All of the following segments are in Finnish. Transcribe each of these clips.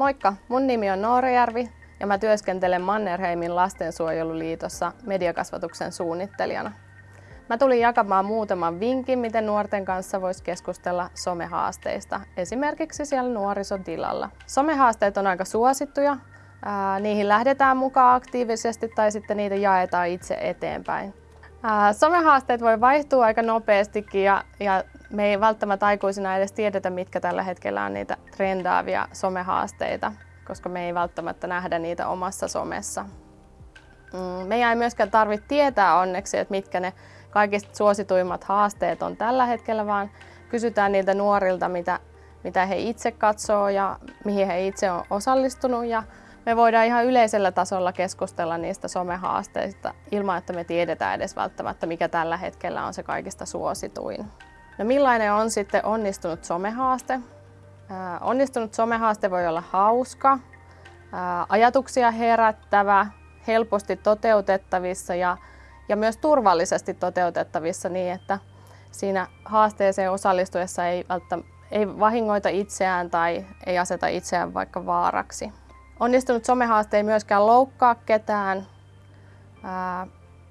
Moikka, mun nimi on Noorajärvi ja mä työskentelen Mannerheimin lastensuojeluliitossa mediakasvatuksen suunnittelijana. Mä tulin jakamaan muutaman vinkin, miten nuorten kanssa voisi keskustella somehaasteista, esimerkiksi siellä nuorisotilalla. Somehaasteet on aika suosittuja, niihin lähdetään mukaan aktiivisesti tai sitten niitä jaetaan itse eteenpäin. Somehaasteet voi vaihtua aika nopeastikin ja, ja me ei välttämättä aikuisina edes tiedetä, mitkä tällä hetkellä on niitä trendaavia somehaasteita, koska me ei välttämättä nähdä niitä omassa somessa. Mm, meidän ei myöskään tarvitse tietää onneksi, että mitkä ne kaikista suosituimmat haasteet on tällä hetkellä, vaan kysytään niiltä nuorilta, mitä, mitä he itse katsoo ja mihin he itse on osallistunut. Ja me voidaan ihan yleisellä tasolla keskustella niistä somehaasteista ilman, että me tiedetään edes välttämättä, mikä tällä hetkellä on se kaikista suosituin. No millainen on sitten onnistunut somehaaste? Onnistunut somehaaste voi olla hauska, ajatuksia herättävä, helposti toteutettavissa ja, ja myös turvallisesti toteutettavissa niin, että siinä haasteeseen osallistuessa ei, ei vahingoita itseään tai ei aseta itseään vaikka vaaraksi. Onnistunut somehaaste ei myöskään loukkaa ketään. Ää,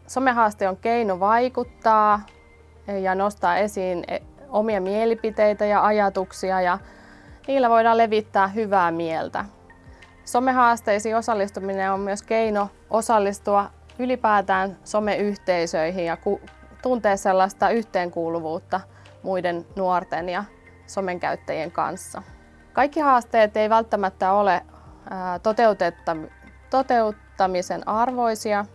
somehaaste on keino vaikuttaa ja nostaa esiin e, omia mielipiteitä ja ajatuksia ja niillä voidaan levittää hyvää mieltä. Somehaasteisiin osallistuminen on myös keino osallistua ylipäätään someyhteisöihin ja tuntea sellaista yhteenkuuluvuutta muiden nuorten ja somen käyttäjien kanssa. Kaikki haasteet ei välttämättä ole toteuttamisen arvoisia.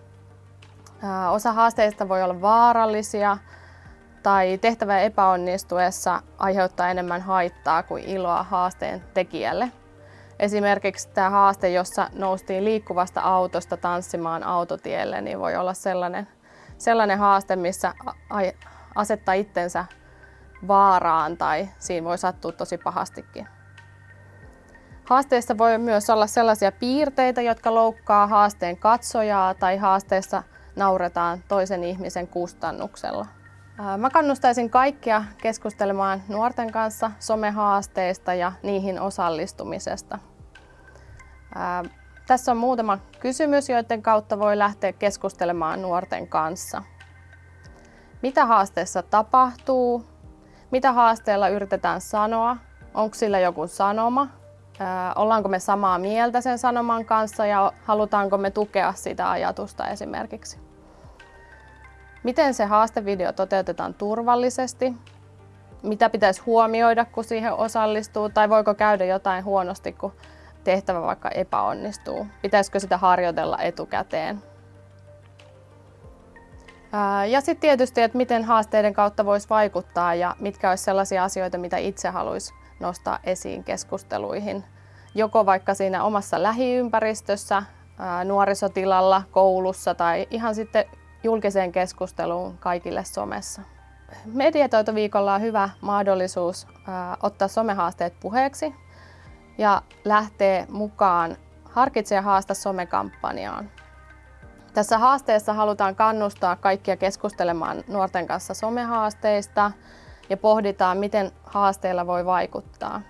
Osa haasteista voi olla vaarallisia tai tehtävän epäonnistuessa aiheuttaa enemmän haittaa kuin iloa haasteen tekijälle. Esimerkiksi tämä haaste, jossa noustiin liikkuvasta autosta tanssimaan autotielle, niin voi olla sellainen, sellainen haaste, missä asettaa itsensä vaaraan tai siinä voi sattua tosi pahastikin. Haasteessa voi myös olla sellaisia piirteitä, jotka loukkaa haasteen katsojaa tai haasteessa nauretaan toisen ihmisen kustannuksella. Mä kannustaisin kaikkia keskustelemaan nuorten kanssa somehaasteista ja niihin osallistumisesta. Tässä on muutama kysymys, joiden kautta voi lähteä keskustelemaan nuorten kanssa. Mitä haasteessa tapahtuu? Mitä haasteella yritetään sanoa? Onko sillä joku sanoma? Ollaanko me samaa mieltä sen sanoman kanssa ja halutaanko me tukea sitä ajatusta esimerkiksi? Miten se haastevideo toteutetaan turvallisesti? Mitä pitäisi huomioida, kun siihen osallistuu? Tai voiko käydä jotain huonosti, kun tehtävä vaikka epäonnistuu? Pitäisikö sitä harjoitella etukäteen? Ja sitten tietysti, että miten haasteiden kautta voisi vaikuttaa ja mitkä olisi sellaisia asioita, mitä itse haluaisi nostaa esiin keskusteluihin. Joko vaikka siinä omassa lähiympäristössä, nuorisotilalla, koulussa tai ihan sitten julkiseen keskusteluun kaikille somessa. Mediatoitoviikolla on hyvä mahdollisuus ottaa somehaasteet puheeksi ja lähteä mukaan Harkitse ja haasta somekampanjaan. Tässä haasteessa halutaan kannustaa kaikkia keskustelemaan nuorten kanssa somehaasteista ja pohditaan, miten haasteilla voi vaikuttaa.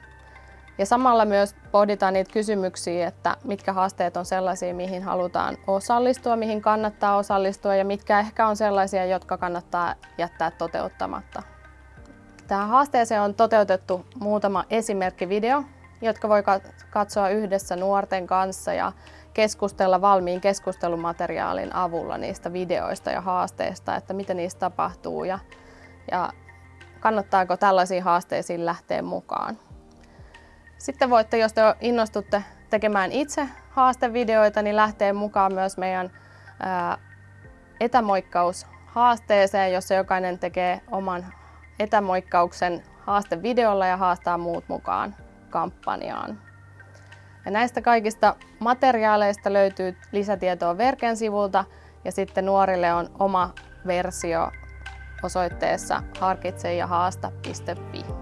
Ja samalla myös pohditaan niitä kysymyksiä, että mitkä haasteet on sellaisia, mihin halutaan osallistua, mihin kannattaa osallistua ja mitkä ehkä on sellaisia, jotka kannattaa jättää toteuttamatta. Tähän haasteeseen on toteutettu muutama esimerkkivideo, jotka voi katsoa yhdessä nuorten kanssa ja keskustella valmiin keskustelumateriaalin avulla niistä videoista ja haasteista, että mitä niistä tapahtuu ja, ja kannattaako tällaisiin haasteisiin lähteä mukaan. Sitten voitte, jos te innostutte tekemään itse haastevideoita, niin lähtee mukaan myös meidän etämoikkaushaasteeseen, jossa jokainen tekee oman etämoikkauksen haastevideolla ja haastaa muut mukaan kampanjaan. Ja näistä kaikista materiaaleista löytyy lisätietoa Verken sivulta ja sitten nuorille on oma versio osoitteessa harkitsejahaasta.fi.